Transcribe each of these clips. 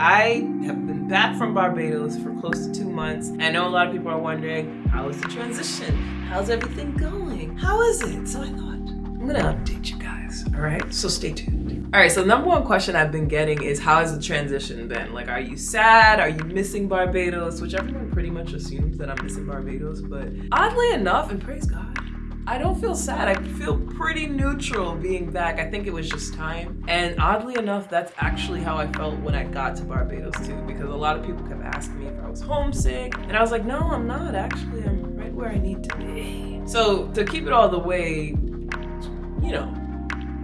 I have been back from Barbados for close to two months. I know a lot of people are wondering, how is the transition? How's everything going? How is it? So I thought, I'm gonna update you guys, all right? So stay tuned. All right, so number one question I've been getting is how has the transition been? Like, are you sad? Are you missing Barbados? Which everyone pretty much assumes that I'm missing Barbados, but oddly enough, and praise God, I don't feel sad. I feel pretty neutral being back. I think it was just time. And oddly enough, that's actually how I felt when I got to Barbados too, because a lot of people kept asking me if I was homesick. And I was like, no, I'm not. Actually, I'm right where I need to be. So to keep it all the way, you know,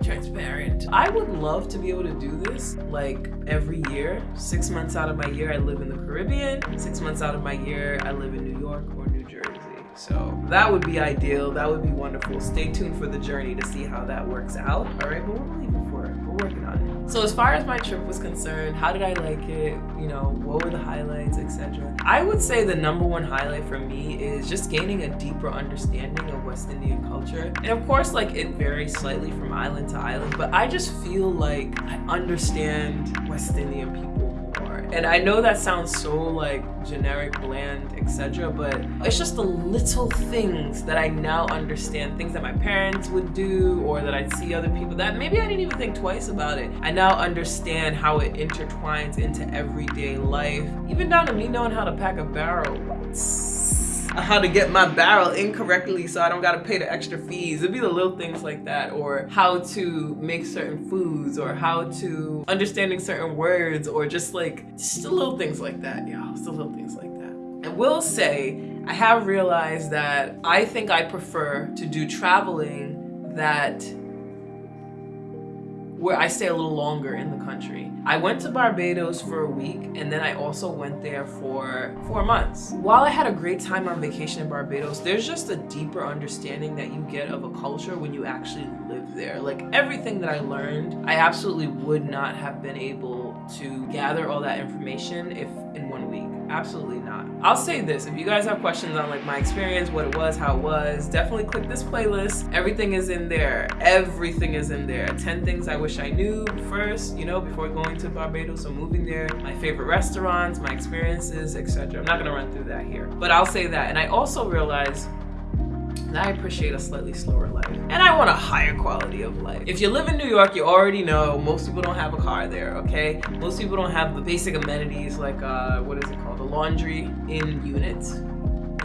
transparent. I would love to be able to do this like every year. Six months out of my year, I live in the Caribbean. Six months out of my year, I live in New York or New Jersey. So that would be ideal. That would be wonderful. Stay tuned for the journey to see how that works out. All right, but we're believing for it. We're working on it. So as far as my trip was concerned, how did I like it? You know, what were the highlights, etc. I would say the number one highlight for me is just gaining a deeper understanding of West Indian culture. And of course, like it varies slightly from island to island, but I just feel like I understand West Indian people and I know that sounds so like generic, bland, etc. But it's just the little things that I now understand, things that my parents would do or that I'd see other people that maybe I didn't even think twice about it. I now understand how it intertwines into everyday life, even down to me knowing how to pack a barrel how to get my barrel incorrectly so I don't gotta pay the extra fees. It'd be the little things like that or how to make certain foods or how to understanding certain words or just like, just the little things like that, y'all. Just the little things like that. I will say, I have realized that I think I prefer to do traveling that where I stay a little longer in the country. I went to Barbados for a week and then I also went there for four months. While I had a great time on vacation in Barbados, there's just a deeper understanding that you get of a culture when you actually live there. Like everything that I learned, I absolutely would not have been able to gather all that information if in one week. Absolutely not. I'll say this, if you guys have questions on like my experience, what it was, how it was, definitely click this playlist. Everything is in there. Everything is in there. 10 things I wish I knew first, you know, before going to Barbados or moving there, my favorite restaurants, my experiences, etc. I'm not gonna run through that here, but I'll say that. And I also realized I appreciate a slightly slower life. And I want a higher quality of life. If you live in New York, you already know most people don't have a car there, okay? Most people don't have the basic amenities like, uh, what is it called? The laundry in units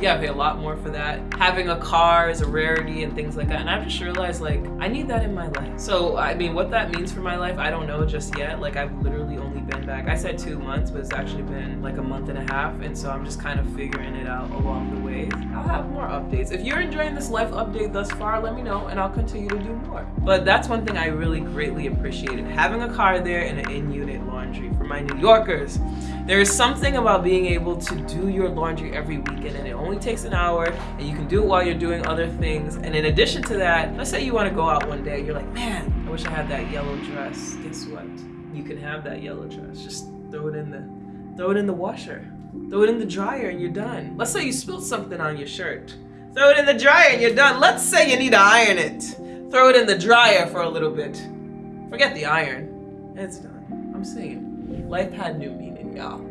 yeah, I pay a lot more for that. Having a car is a rarity and things like that. And I've just realized like, I need that in my life. So, I mean, what that means for my life, I don't know just yet. Like I've literally only been back, I said two months, but it's actually been like a month and a half. And so I'm just kind of figuring it out along the way. I'll have more updates. If you're enjoying this life update thus far, let me know and I'll continue to do more. But that's one thing I really greatly appreciated. Having a car there and an in-unit laundry for my New Yorkers. There is something about being able to do your laundry every weekend and it only takes an hour and you can do it while you're doing other things. And in addition to that, let's say you want to go out one day, and you're like, man, I wish I had that yellow dress. Guess what? You can have that yellow dress. Just throw it in the throw it in the washer. Throw it in the dryer and you're done. Let's say you spilled something on your shirt. Throw it in the dryer and you're done. Let's say you need to iron it. Throw it in the dryer for a little bit. Forget the iron. It's done. I'm saying, life had new y'all.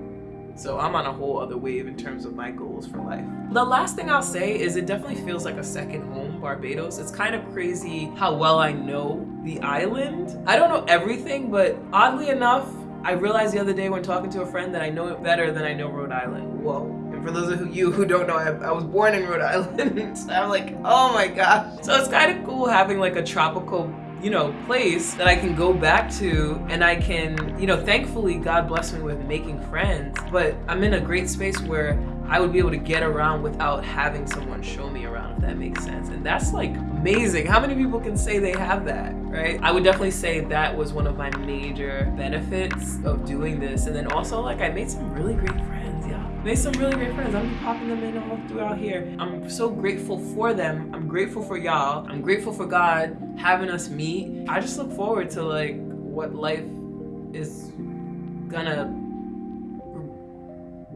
So I'm on a whole other wave in terms of my goals for life. The last thing I'll say is it definitely feels like a second home, Barbados. It's kind of crazy how well I know the island. I don't know everything, but oddly enough, I realized the other day when talking to a friend that I know it better than I know Rhode Island. Whoa. And for those of you who don't know, I, I was born in Rhode Island. so I'm like, oh my gosh. So it's kind of cool having like a tropical you know, place that I can go back to and I can, you know, thankfully God blessed me with making friends, but I'm in a great space where I would be able to get around without having someone show me around, if that makes sense. And that's like amazing. How many people can say they have that, right? I would definitely say that was one of my major benefits of doing this. And then also like I made some really great friends. Made some really great friends. I'm popping them in all throughout here. I'm so grateful for them. I'm grateful for y'all. I'm grateful for God having us meet. I just look forward to like what life is gonna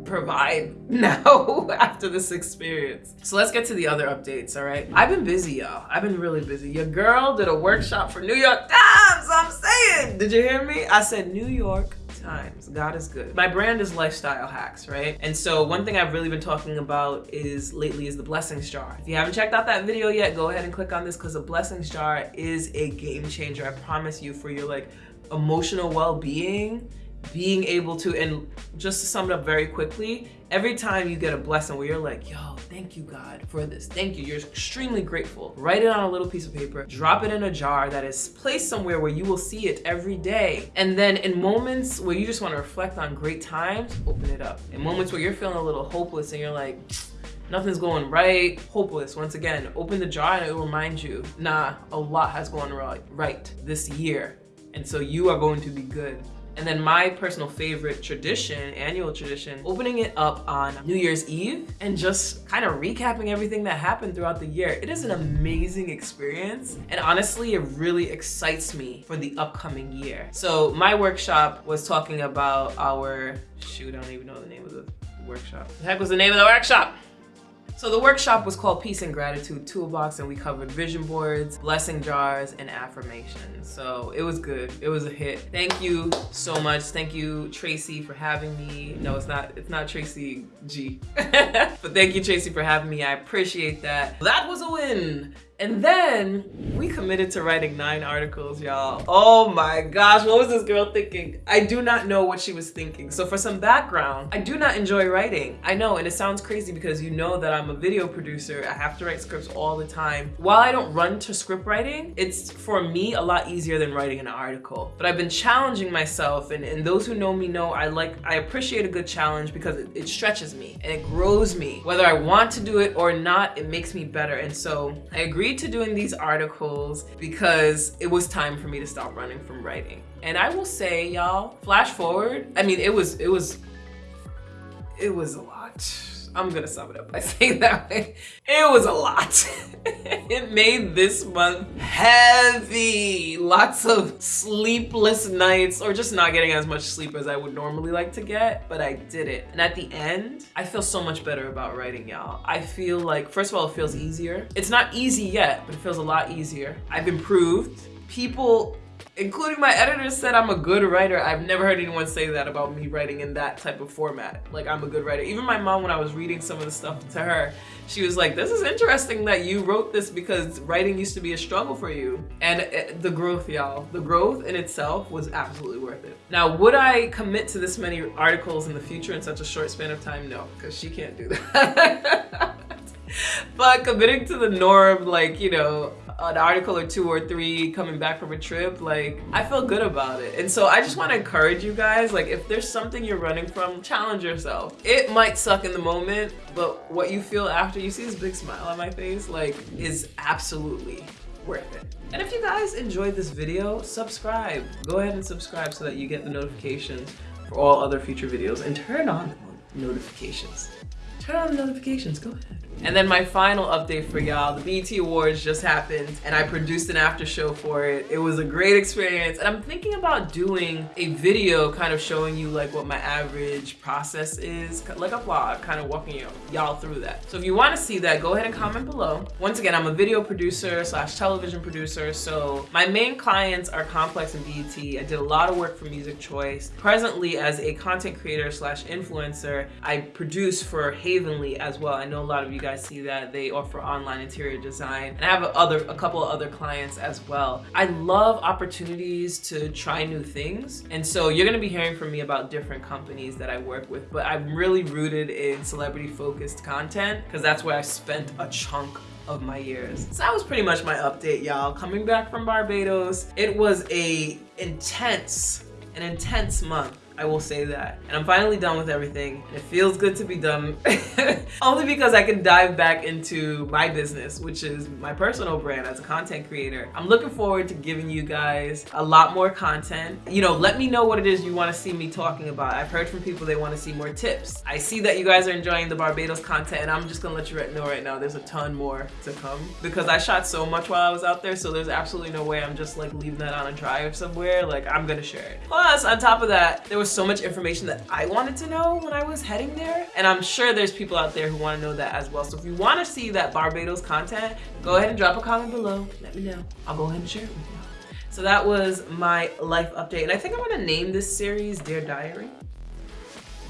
provide now after this experience. So let's get to the other updates, all right? I've been busy, y'all. I've been really busy. Your girl did a workshop for New York Times, I'm saying. Did you hear me? I said New York times. God is good. My brand is lifestyle hacks, right? And so one thing I've really been talking about is lately is the blessings jar. If you haven't checked out that video yet, go ahead and click on this because the blessings jar is a game changer. I promise you for your like emotional well-being being able to and just to sum it up very quickly every time you get a blessing where you're like yo thank you god for this thank you you're extremely grateful write it on a little piece of paper drop it in a jar that is placed somewhere where you will see it every day and then in moments where you just want to reflect on great times open it up in moments where you're feeling a little hopeless and you're like nothing's going right, hopeless. Once again, open the jar and it will remind you, nah, a lot has gone right, right this year. And so you are going to be good. And then my personal favorite tradition, annual tradition, opening it up on New Year's Eve and just kind of recapping everything that happened throughout the year. It is an amazing experience. And honestly, it really excites me for the upcoming year. So my workshop was talking about our, shoot, I don't even know the name of the workshop. The heck was the name of the workshop? So the workshop was called Peace and Gratitude Toolbox and we covered vision boards, blessing jars, and affirmations. So it was good. It was a hit. Thank you so much. Thank you, Tracy, for having me. No, it's not, it's not Tracy G. but thank you, Tracy, for having me. I appreciate that. That was a win. And then we committed to writing nine articles, y'all. Oh my gosh, what was this girl thinking? I do not know what she was thinking. So for some background, I do not enjoy writing. I know, and it sounds crazy because you know that I'm a video producer. I have to write scripts all the time. While I don't run to script writing, it's for me a lot easier than writing an article. But I've been challenging myself and, and those who know me know I like, I appreciate a good challenge because it, it stretches me and it grows me. Whether I want to do it or not, it makes me better. And so I agreed agreed to doing these articles because it was time for me to stop running from writing. And I will say, y'all, flash forward, I mean, it was, it was, it was a lot. I'm gonna sum it up by saying that way. It was a lot. it made this month heavy. Lots of sleepless nights or just not getting as much sleep as I would normally like to get, but I did it. And at the end, I feel so much better about writing, y'all. I feel like, first of all, it feels easier. It's not easy yet, but it feels a lot easier. I've improved. People including my editor said I'm a good writer. I've never heard anyone say that about me writing in that type of format. Like I'm a good writer. Even my mom, when I was reading some of the stuff to her, she was like, this is interesting that you wrote this because writing used to be a struggle for you. And it, the growth, y'all, the growth in itself was absolutely worth it. Now, would I commit to this many articles in the future in such a short span of time? No, because she can't do that. but committing to the norm, like, you know, an article or two or three coming back from a trip, like I feel good about it. And so I just want to encourage you guys, like if there's something you're running from, challenge yourself. It might suck in the moment, but what you feel after you see this big smile on my face, like is absolutely worth it. And if you guys enjoyed this video, subscribe. Go ahead and subscribe so that you get the notifications for all other future videos and turn on notifications. Turn on the notifications, go ahead. And then my final update for y'all, the BET Awards just happened and I produced an after show for it. It was a great experience and I'm thinking about doing a video kind of showing you like what my average process is, like a vlog, kind of walking y'all through that. So if you want to see that, go ahead and comment below. Once again, I'm a video producer slash television producer, so my main clients are Complex and BET. I did a lot of work for Music Choice. Presently, as a content creator slash influencer, I produce for Havenly as well. I know a lot of you guys see that they offer online interior design and I have other a couple of other clients as well. I love opportunities to try new things and so you're gonna be hearing from me about different companies that I work with but I'm really rooted in celebrity focused content because that's where I spent a chunk of my years. So that was pretty much my update, y'all. Coming back from Barbados, it was a intense, an intense month. I will say that. And I'm finally done with everything. It feels good to be done. Only because I can dive back into my business, which is my personal brand as a content creator. I'm looking forward to giving you guys a lot more content. You know, let me know what it is you want to see me talking about. I've heard from people they want to see more tips. I see that you guys are enjoying the Barbados content and I'm just gonna let you know right now there's a ton more to come because I shot so much while I was out there so there's absolutely no way I'm just like leaving that on a drive somewhere. Like I'm gonna share it. Plus, on top of that, there was so much information that I wanted to know when I was heading there. And I'm sure there's people out there who want to know that as well. So if you want to see that Barbados content, go ahead and drop a comment below. Let me know. I'll go ahead and share it with you. So that was my life update. And I think I'm gonna name this series Dear Diary.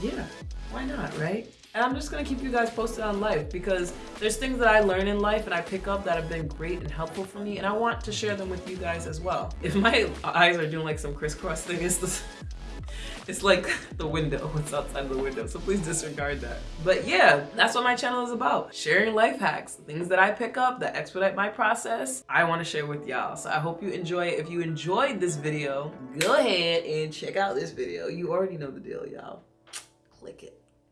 Yeah, why not, right? And I'm just gonna keep you guys posted on life because there's things that I learn in life and I pick up that have been great and helpful for me and I want to share them with you guys as well. If my eyes are doing like some crisscross thing, it's, the, it's like the window, what's outside the window, so please disregard that. But yeah, that's what my channel is about. Sharing life hacks, things that I pick up that expedite my process, I wanna share with y'all. So I hope you enjoy it. If you enjoyed this video, go ahead and check out this video. You already know the deal, y'all. Click it.